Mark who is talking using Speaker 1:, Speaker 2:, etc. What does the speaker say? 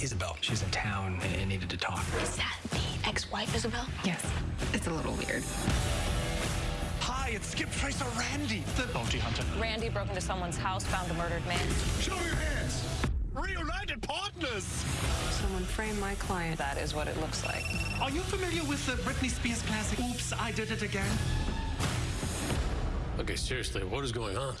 Speaker 1: Isabel. She's in town and needed to talk.
Speaker 2: Is that the ex-wife, Isabel?
Speaker 3: Yes. It's a little weird.
Speaker 1: Hi, it's Skip Tracer Randy, the bounty hunter.
Speaker 4: Randy broke into someone's house, found a murdered man.
Speaker 1: Show your hands! Reunited partners!
Speaker 3: Someone framed my client.
Speaker 4: That is what it looks like.
Speaker 1: Are you familiar with the Britney Spears classic, Oops, I Did It Again?
Speaker 5: Okay, seriously, what is going on?